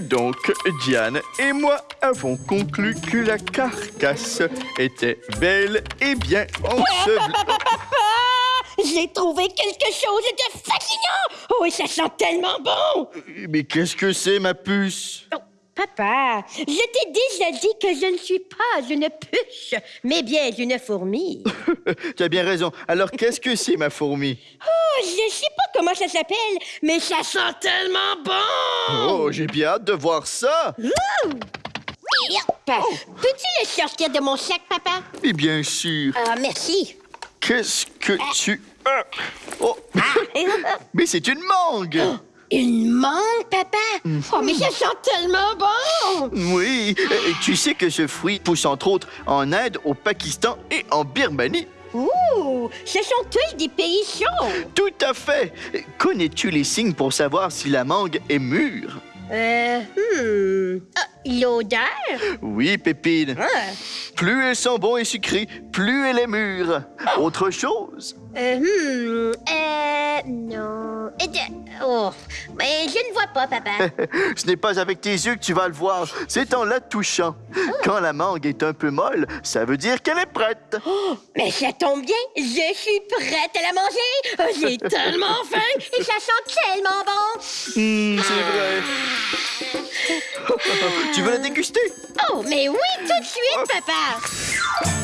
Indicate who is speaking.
Speaker 1: donc, Diane et moi avons conclu que la carcasse était belle et bien ensevelie.
Speaker 2: J'ai trouvé quelque chose de fascinant! Oh, et ça sent tellement bon!
Speaker 1: Mais qu'est-ce que c'est, ma puce?
Speaker 2: Oh, papa, je t'ai déjà dit que je ne suis pas une puce, mais bien une fourmi.
Speaker 1: tu as bien raison. Alors, qu'est-ce que c'est, ma fourmi?
Speaker 2: Oh, je sais pas comment ça s'appelle, mais ça sent tellement bon!
Speaker 1: Oh, j'ai bien hâte de voir ça!
Speaker 2: Peux-tu le sortir de mon sac, papa?
Speaker 1: Et bien sûr.
Speaker 2: Ah, merci.
Speaker 1: Qu'est-ce que tu... Ah. Oh! mais c'est une mangue!
Speaker 2: Une mangue, papa? Oh, mais ça sent tellement bon!
Speaker 1: Oui, et tu sais que ce fruit pousse entre autres en Inde, au Pakistan et en Birmanie.
Speaker 2: Ouh, ce sont tous des pays chauds!
Speaker 1: Tout à fait! Connais-tu les signes pour savoir si la mangue est mûre?
Speaker 2: Euh, hmm. Ah, L'odeur?
Speaker 1: Oui, Pépine.
Speaker 2: Ah.
Speaker 1: Plus elle sent bon et sucré, plus elle est mûre. Autre chose?
Speaker 2: Euh, hmm. Euh, non. Oh, mais je ne vois pas, papa.
Speaker 1: Ce n'est pas avec tes yeux que tu vas le voir, c'est en la touchant. Quand la mangue est un peu molle, ça veut dire qu'elle est prête.
Speaker 2: Oh, mais ça tombe bien, je suis prête à la manger. Oh, J'ai tellement faim et ça sent tellement bon.
Speaker 1: Hmm, c'est vrai. tu veux la déguster?
Speaker 2: Oh, mais oui, tout de suite, papa.